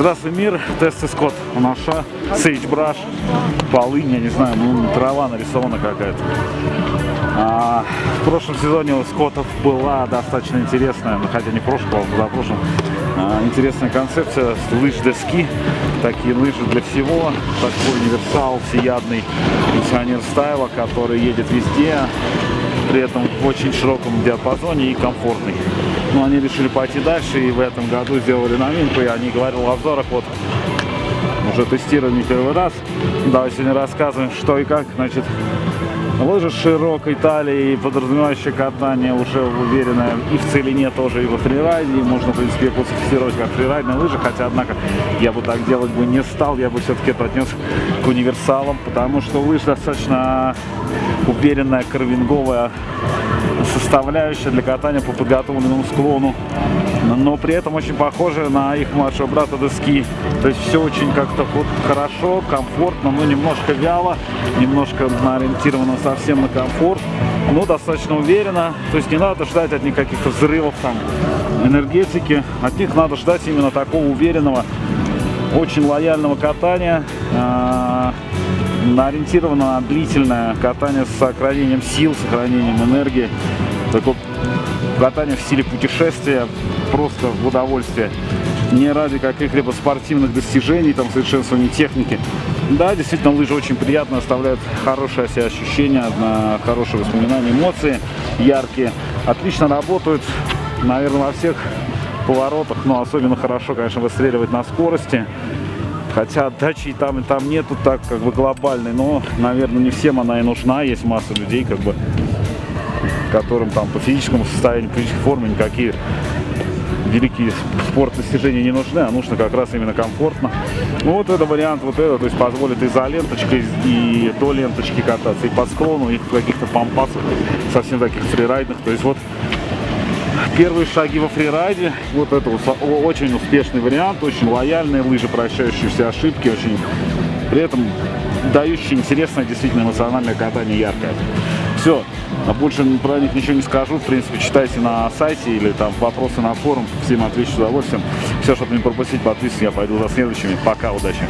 Здравствуй, мир. Тесты Скотт. Наша сейджбраш, полынь, я не знаю, ну, трава нарисована какая-то. А, в прошлом сезоне у Скоттов была достаточно интересная, ну, хотя не в прошлом, а за прошлым, а, интересная концепция лыж доски. Такие лыжи для всего. Такой универсал, всеядный пенсионер стайла, который едет везде, при этом в очень широком диапазоне и комфортный. Но они решили пойти дальше и в этом году сделали новинку. И они говорили в обзорах, вот уже тестируем не первый раз. Давай сегодня рассказываем, что и как. Значит, лыжи широкой талией, подразумевающее катание уже уверенное и в целине тоже, и во фрирайде. Можно, в принципе, классифицировать как фрирайдные лыжи, хотя, однако, я бы так делать бы не стал. Я бы все-таки это отнес к универсалам, потому что лыж достаточно уверенная, карвинговая составляющая для катания по подготовленному склону но при этом очень похожи на их младшего брата доски. То есть все очень как-то вот хорошо, комфортно, но немножко вяло, немножко ориентировано совсем на комфорт, но достаточно уверенно. То есть не надо ждать от них каких-то взрывов там энергетики, от них надо ждать именно такого уверенного, очень лояльного катания, а, ориентировано на длительное катание с сохранением сил, сохранением энергии. Такое катание в стиле путешествия, просто в удовольствие. Не ради каких-либо спортивных достижений, там, совершенствования техники. Да, действительно, лыжи очень приятно, оставляют хорошее себе ощущение, хорошие воспоминания, эмоции яркие. Отлично работают, наверное, во всех поворотах, но особенно хорошо, конечно, выстреливать на скорости. Хотя отдачи и там, и там нету так как бы глобальной, но, наверное, не всем она и нужна. Есть масса людей, как бы, которым там по физическому состоянию, по физической форме никакие великие спорт достижения не нужны, а нужно как раз именно комфортно. Ну вот это вариант вот это, то есть позволит и за ленточкой, и до ленточки кататься, и по склону, и каких-то пампасах, совсем таких фрирайдных. То есть вот первые шаги во фрирайде, вот это очень успешный вариант, очень лояльные лыжи, прощающие все ошибки, очень при этом дающие интересное, действительно эмоциональное катание, яркое. Все, а больше про них ничего не скажу. В принципе, читайте на сайте или там вопросы на форум. Всем отвечу с удовольствием. Все, чтобы не пропустить, подписывайтесь. Я пойду за следующими. Пока, удачи.